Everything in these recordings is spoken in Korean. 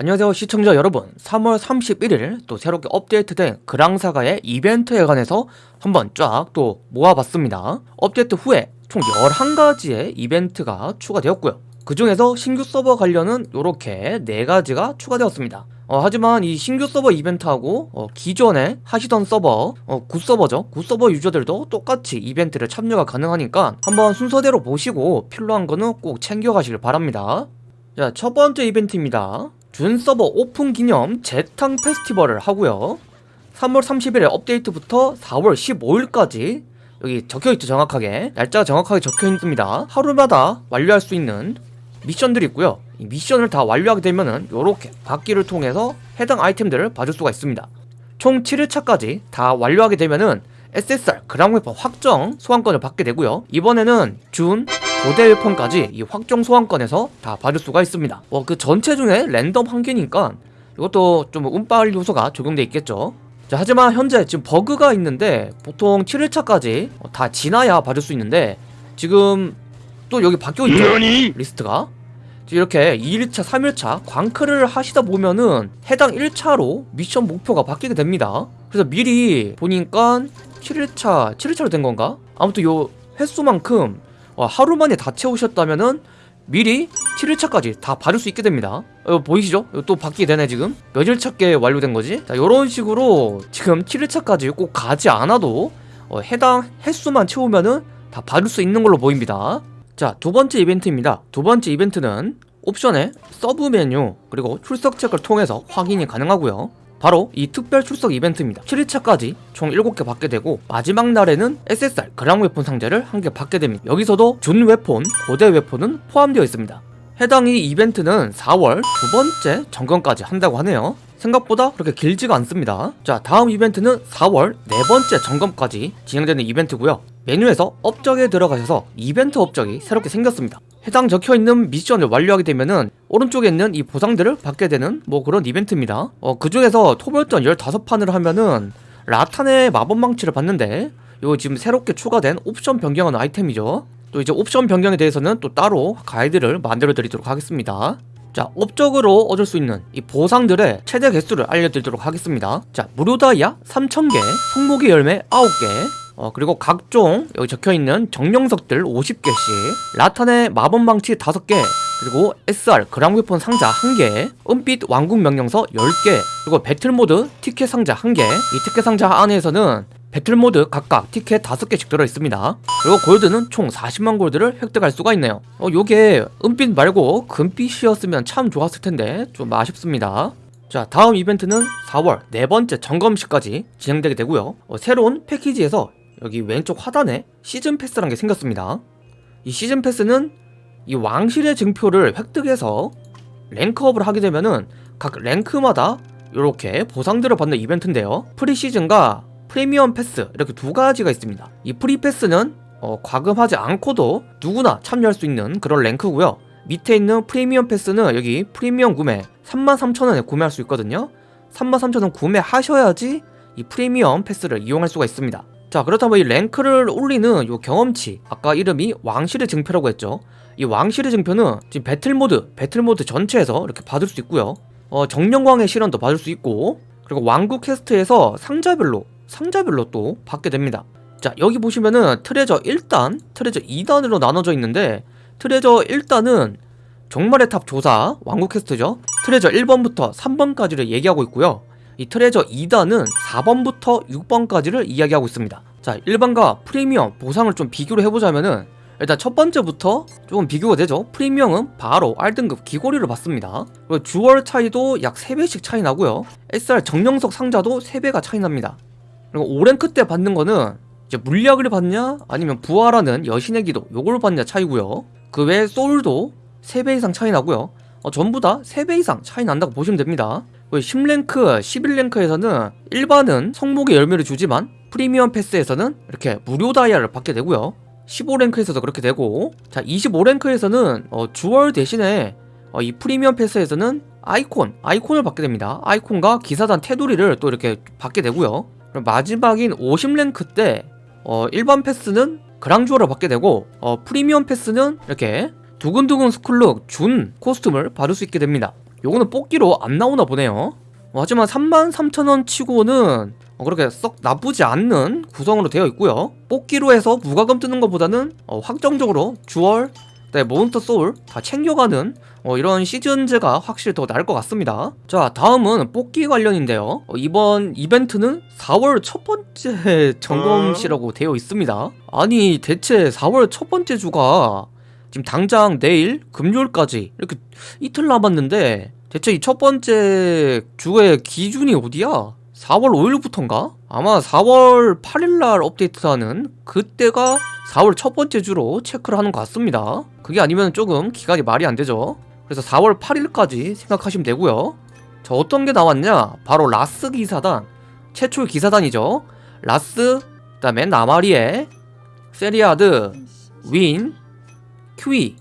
안녕하세요 시청자 여러분. 3월 31일 또 새롭게 업데이트된 그랑사가의 이벤트에 관해서 한번 쫙 또 모아봤습니다. 업데이트 후에 총 11가지의 이벤트가 추가되었고요. 그 중에서 신규 서버 관련은 이렇게 4가지가 추가되었습니다. 어, 하지만 이 신규 서버 이벤트하고 어, 기존에 하시던 서버 어, 구서버죠. 구서버 유저들도 똑같이 이벤트를 참여가 가능하니까 한번 순서대로 보시고 필요한 거는 꼭 챙겨가시길 바랍니다. 자, 첫 번째 이벤트입니다. 준 서버 오픈 기념 재탕 페스티벌을 하고요. 3월 30일에 업데이트부터 4월 15일까지 여기 적혀있죠 정확하게. 날짜가 정확하게 적혀있습니다. 하루마다 완료할 수 있는 미션들이 있고요. 이 미션을 다 완료하게 되면은 요렇게 바퀴를 통해서 해당 아이템들을 받을 수가 있습니다. 총 7일차까지 다 완료하게 되면은 SSR 그랑웨폰 확정 소환권을 받게 되고요. 이번에는 준 고대 weapon까지 이 확정 소환권에서 다 받을 수가 있습니다. 어, 그 전체 중에 랜덤 한 개니까 이것도 좀 운빨 요소가 적용돼 있겠죠. 자, 하지만 현재 지금 버그가 있는데 보통 7일차까지 다 지나야 받을 수 있는데 지금 또 여기 바뀌어 있죠? 리스트가? 이렇게 2일차, 3일차 광클을 하시다 보면은 해당 일차로 미션 목표가 바뀌게 됩니다. 그래서 미리 보니까 7일차, 7일차로 된 건가? 아무튼 요 횟수만큼 어, 하루 만에 다 채우셨다면은 미리 7일차까지 다 받을 수 있게 됩니다. 어, 보이시죠? 또 받게 되네 지금. 몇일차께 완료된 거지? 자 요런 식으로 지금 7일차까지 꼭 가지 않아도 어, 해당 횟수만 채우면은 다 받을 수 있는 걸로 보입니다. 자 두번째 이벤트입니다. 두번째 이벤트는 옵션에 서브 메뉴 그리고 출석 체크를 통해서 확인이 가능하고요 바로 이 특별 출석 이벤트입니다. 7일차까지 총 7개 받게 되고 마지막 날에는 SSR 그랑 웨폰 상자를 한 개 받게 됩니다. 여기서도 준 웨폰, 고대 웨폰은 포함되어 있습니다. 해당 이 이벤트는 4월 두 번째 점검까지 한다고 하네요 생각보다 그렇게 길지가 않습니다. 자 다음 이벤트는 4월 네 번째 점검까지 진행되는 이벤트고요. 메뉴에서 업적에 들어가셔서 이벤트 업적이 새롭게 생겼습니다. 해당 적혀있는 미션을 완료하게 되면은 오른쪽에 있는 이 보상들을 받게 되는 뭐 그런 이벤트입니다. 어, 그 중에서 토벌전 15판을 하면은 라탄의 마법망치를 받는데 이거 지금 새롭게 추가된 옵션 변경하는 아이템이죠. 또 이제 옵션 변경에 대해서는 또 따로 가이드를 만들어 드리도록 하겠습니다 자 업적으로 얻을 수 있는 이 보상들의 최대 개수를 알려드리도록 하겠습니다. 자 무료 다이아 3000개 성목의 열매 9개 어, 그리고 각종 여기 적혀있는 정령석들 50개씩 라탄의 마법망치 5개 그리고 SR 그랑웨폰 상자 1개 은빛 왕국 명령서 10개 그리고 배틀모드 티켓 상자 1개. 이 티켓 상자 안에서는 배틀모드 각각 티켓 5개씩 들어있습니다. 그리고 골드는 총 40만 골드를 획득할 수가 있네요. 어 요게 은빛 말고 금빛이었으면 참 좋았을 텐데 좀 아쉽습니다. 자 다음 이벤트는 4월 네 번째 점검식까지 진행되게 되고요. 어, 새로운 패키지에서 여기 왼쪽 하단에 시즌 패스라는 게 생겼습니다. 이 시즌 패스는 이 왕실의 증표를 획득해서 랭크업을 하게 되면은 각 랭크마다 이렇게 보상들을 받는 이벤트인데요. 프리시즌과 프리미엄 패스 이렇게 두 가지가 있습니다. 이 프리 패스는 어, 과금하지 않고도 누구나 참여할 수 있는 그런 랭크고요. 밑에 있는 프리미엄 패스는 여기 프리미엄 구매 33,000원에 구매할 수 있거든요. 33,000원 구매하셔야지 이 프리미엄 패스를 이용할 수가 있습니다. 자 그렇다면 이 랭크를 올리는 요 경험치 아까 이름이 왕실의 증표라고 했죠. 이 왕실의 증표는 지금 배틀모드 배틀모드 전체에서 이렇게 받을 수 있고요. 어, 정령광의 실현도 받을 수 있고 그리고 왕국 퀘스트에서 상자별로 상자별로 또 받게 됩니다. 자 여기 보시면은 treasure 1단 treasure 2단으로 나눠져 있는데 treasure 1단은 종말의 탑 조사 왕국 퀘스트죠. treasure 1번부터 3번까지를 얘기하고 있고요. 이 treasure 2단은 4번부터 6번까지를 이야기하고 있습니다. 자 일반과 프리미엄 보상을 좀 비교를 해보자면은 일단 첫 번째부터 조금 비교가 되죠. 프리미엄은 바로 R등급 귀고리를 받습니다. 그리고 jewel 차이도 약 3배씩 차이 나고요. SR 정령석 상자도 3배가 차이 납니다 그리고 5랭크 때 받는 거는 이제 물약을 받냐? 아니면 부활하는 여신의 기도 요걸 받냐 차이고요. 그 외에 소울도 3배 이상 차이 나고요. 어, 전부 다 3배 이상 차이 난다고 보시면 됩니다. 10랭크, 11랭크에서는 일반은 성목의 열매를 주지만 프리미엄 패스에서는 이렇게 무료 다이아를 받게 되고요. 15랭크에서도 그렇게 되고. 자 25랭크에서는 어, 주얼 대신에 어, 이 프리미엄 패스에서는 아이콘, 아이콘을 받게 됩니다. 아이콘과 기사단 테두리를 또 이렇게 받게 되고요 마지막인 50랭크 때 어, 일반 패스는 그랑주얼을 받게 되고 어, 프리미엄 패스는 이렇게 두근두근 스쿨룩 준 코스튬을 받을 수 있게 됩니다. 요거는 뽑기로 안 나오나 보네요. 어, 하지만 33,000원 치고는 어, 그렇게 썩 나쁘지 않는 구성으로 되어 있고요. 뽑기로 해서 무과금 뜨는 것보다는 어, 확정적으로 주얼 네, 몬스터 소울 다 챙겨가는 어, 이런 시즌제가 확실히 더 나을 것 같습니다. 자 다음은 뽑기 관련인데요. 어, 이번 이벤트는 4월 첫 번째 점검시라고 되어 있습니다. 아니 대체 4월 첫 번째 주가 지금 당장 내일 금요일까지 이렇게 이틀 남았는데 대체 이 첫 번째 주의 기준이 어디야? 4월 5일부터인가? 아마 4월 8일날 업데이트하는 그때가 4월 첫 번째 주로 체크를 하는 것 같습니다. 그게 아니면 조금 기간이 말이 안 되죠 그래서 4월 8일까지 생각하시면 되고요. 자 어떤 게 나왔냐? 바로 라스 기사단 최초의 기사단이죠. 라스 그 다음에 나마리에 세리아드 윈 큐이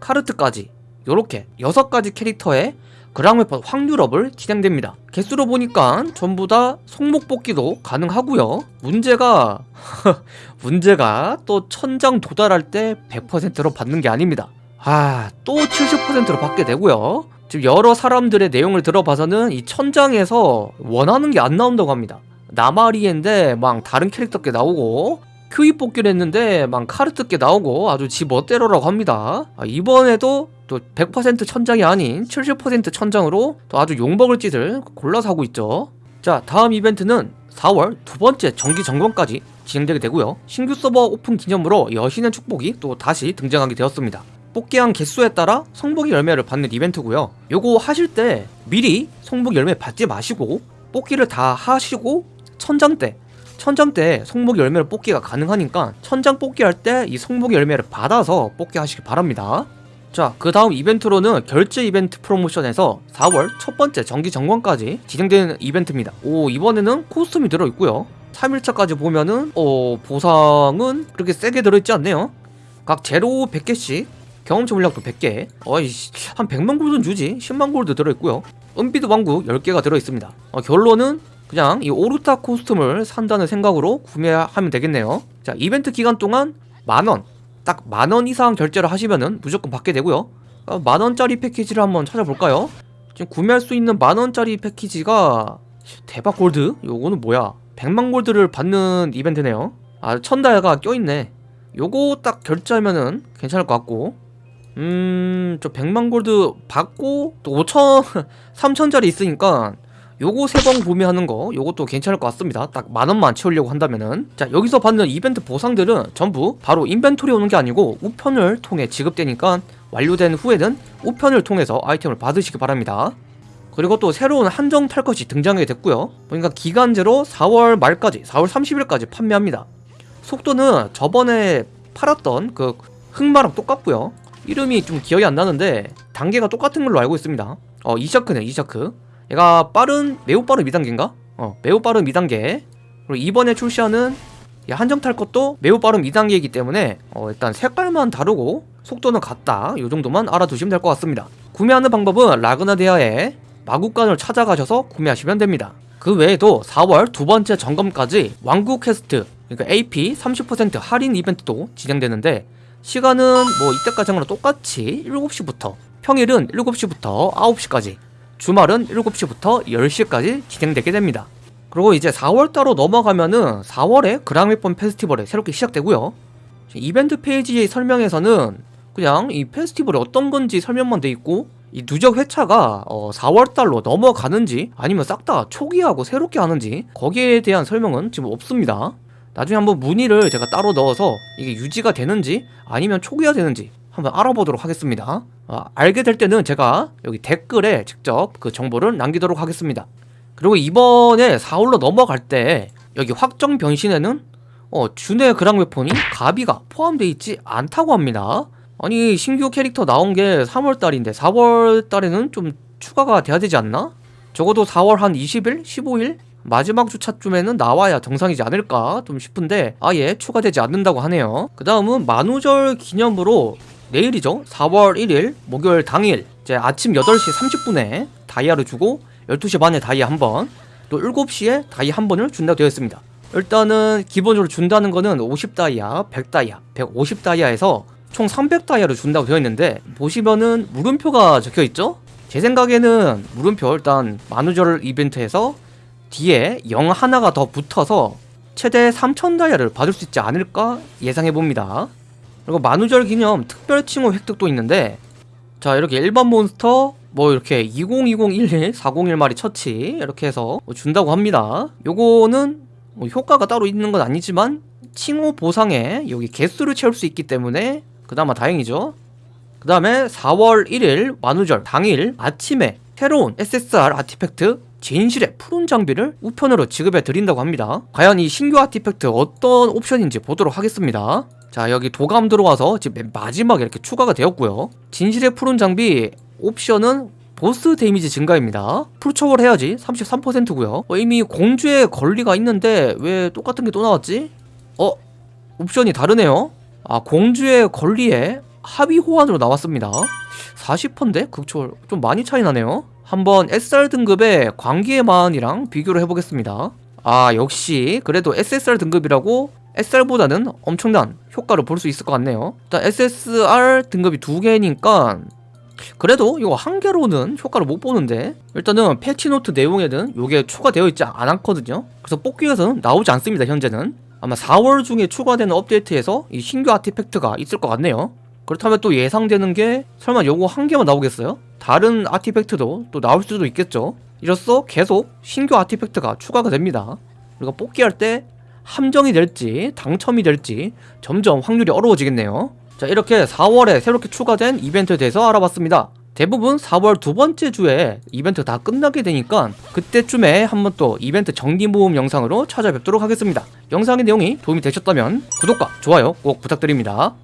카르트까지 요렇게 6가지 캐릭터의 그랑웨폰 확률업을 진행됩니다. 개수로 보니까 전부 다 성목 뽑기도 가능하고요. 문제가 문제가 또 천장 도달할 때 100%로 받는 게 아닙니다 아 또 70%로 받게 되고요. 지금 여러 사람들의 내용을 들어봐서는 이 천장에서 원하는 게 안 나온다고 합니다. 나마리엔데 막 다른 캐릭터께 나오고 큐이 뽑기를 했는데 막 카르트께 나오고 아주 지 멋대로라고 합니다. 아, 이번에도 또 100% 천장이 아닌 70% 천장으로 또 아주 용먹을 짓을 골라서 하고 있죠. 자 다음 이벤트는 4월 두 번째 정기 점검까지 진행되게 되고요. 신규 서버 오픈 기념으로 여신의 축복이 또 다시 등장하게 되었습니다 뽑기한 개수에 따라 성목 열매를 받는 이벤트고요 요거 하실 때 미리 성목 열매 받지 마시고 뽑기를 다 하시고 천장 때 천장 때 성목 열매를 뽑기가 가능하니까 천장 뽑기 할 때 이 성목 열매를 받아서 뽑기 하시기 바랍니다 자, 그 다음 이벤트로는 결제 이벤트 프로모션에서 4월 첫 번째 정기 점검까지 진행되는 이벤트입니다. 오, 이번에는 costume이 들어있고요. 3일차까지 보면은, 어, 보상은 그렇게 세게 들어있지 않네요. 각 제로 100개씩, 경험치 물량도 100개, 어이씨, 한 100만 골드 주지, 10만 골드 들어있고요. 은비드 왕국 10개가 들어있습니다. 어, 결론은 그냥 이 오르타 코스튬을 산다는 생각으로 구매하면 되겠네요. 자, 이벤트 기간 동안 만원, 딱 만원 이상 결제를 하시면은 무조건 받게 되고요 어, 만원짜리 패키지를 한번 찾아볼까요? 지금 구매할 수 있는 만원짜리 패키지가 대박 골드? 요거는 뭐야 100만 골드를 받는 이벤트네요 아 천다야가 껴있네 요거 딱 결제하면은 괜찮을 것 같고 음 저 100만 골드 받고 또 5천 3천짜리 있으니까 요거 세 번 구매하는 거 요것도 괜찮을 것 같습니다. 딱 만원만 채우려고 한다면은. 자 여기서 받는 이벤트 보상들은 전부 바로 인벤토리 오는 게 아니고 우편을 통해 지급되니까 완료된 후에는 우편을 통해서 아이템을 받으시기 바랍니다. 그리고 또 새로운 한정 탈 것이 등장하게 됐고요. 보니까 기간제로 4월 말까지 4월 30일까지 판매합니다. 속도는 저번에 팔았던 그 흑마랑 똑같고요 이름이 좀 기억이 안 나는데 단계가 똑같은 걸로 알고 있습니다. 어 이샤크네 이샤크. 얘가 빠른 매우 빠른 2단계인가? 어 매우 빠른 2단계. 그리고 이번에 출시하는 한정 탈 것도 매우 빠른 2단계이기 때문에 어 일단 색깔만 다르고 속도는 같다. 이 정도만 알아두시면 될 것 같습니다. 구매하는 방법은 라그나데아의 마구간을 찾아가셔서 구매하시면 됩니다. 그 외에도 4월 두 번째 점검까지 왕국 퀘스트 그러니까 AP 30% 할인 이벤트도 진행되는데 시간은 뭐 이때까지 랑 똑같이 7시부터 평일은 7시부터 9시까지 주말은 7시부터 10시까지 진행되게 됩니다. 그리고 이제 4월달로 넘어가면은 4월에 그랑웨폰 페스티벌이 새롭게 시작되고요. 이벤트 페이지의 설명에서는 그냥 이 페스티벌이 어떤 건지 설명만 돼 있고 이 누적 회차가 어 4월달로 넘어가는지 아니면 싹 다 초기하고 새롭게 하는지 거기에 대한 설명은 지금 없습니다. 나중에 한번 문의를 제가 따로 넣어서 이게 유지가 되는지 아니면 초기화 되는지 한번 알아보도록 하겠습니다 어, 알게 될 때는 제가 여기 댓글에 직접 그 정보를 남기도록 하겠습니다 그리고 이번에 4홀로 넘어갈 때 여기 확정 변신에는 어, 준의 그랑 웨폰이 가비가 포함되어 있지 않다고 합니다 아니 신규 캐릭터 나온 게 3월달인데 4월달에는 좀 추가가 돼야 되지 않나? 적어도 4월 한 20일? 15일? 마지막 주차쯤에는 나와야 정상이지 않을까 좀 싶은데 아예 추가되지 않는다고 하네요. 그 다음은 만우절 기념으로 내일이죠. 4월 1일 목요일 당일. 이제 아침 8시 30분에 다이아를 주고 12시 반에 다이아 한번 또 7시에 다이아 한 번을 준다고 되어 있습니다. 일단은 기본적으로 준다는 거는 50다이아, 100다이아, 150다이아에서 총 300다이아를 준다고 되어 있는데 보시면은 물음표가 적혀 있죠? 제 생각에는 물음표 일단 만우절 이벤트에서 뒤에 0 하나가 더 붙어서 최대 3천 다이아를 받을 수 있지 않을까 예상해봅니다. 그리고 만우절 기념 특별 칭호 획득도 있는데 자 이렇게 일반 몬스터 뭐 이렇게 202011 401마리 처치 이렇게 해서 뭐 준다고 합니다. 요거는 뭐 효과가 따로 있는 건 아니지만 칭호 보상에 여기 개수를 채울 수 있기 때문에 그나마 다행이죠. 그 다음에 4월 1일 만우절 당일 아침에 새로운 SSR artifact 진실의 푸른 장미를 우편으로 지급해 드린다고 합니다. 과연 이 신규 artifact 어떤 옵션인지 보도록 하겠습니다. 자 여기 도감 들어와서 지금 맨 마지막에 이렇게 추가가 되었고요. 진실의 푸른 장미 옵션은 보스 데미지 증가입니다. 풀초월 해야지 33%고요. 어, 이미 공주의 권리가 있는데 왜 똑같은 게 또 나왔지? 어? 옵션이 다르네요. 아 공주의 권리에 합의 호환으로 나왔습니다. 40%인데? 극초월 좀 많이 차이 나네요 한번 SR 등급의 광기의 마흔이랑 비교를 해보겠습니다. 아 역시 그래도 SSR 등급이라고 SR보다는 엄청난 효과를 볼 수 있을 것 같네요. 일단 SSR 등급이 두 개니까 그래도 이거 한 개로는 효과를 못 보는데 일단은 패치노트 내용에는 이게 추가되어 있지 않았거든요. 그래서 뽑기 위해서는 나오지 않습니다 현재는. 아마 4월 중에 추가되는 업데이트에서 이 신규 아티팩트가 있을 것 같네요 그렇다면 또 예상되는 게 설마 요거 한 개만 나오겠어요? 다른 아티팩트도 또 나올 수도 있겠죠? 이로써 계속 신규 아티팩트가 추가가 됩니다. 우리가 뽑기 할 때 함정이 될지 당첨이 될지 점점 확률이 어려워지겠네요. 자 이렇게 4월에 새롭게 추가된 이벤트에 대해서 알아봤습니다. 대부분 4월 두 번째 주에 이벤트 다 끝나게 되니까 그때쯤에 한번 또 이벤트 정기 모음 영상으로 찾아뵙도록 하겠습니다. 영상의 내용이 도움이 되셨다면 구독과 좋아요 꼭 부탁드립니다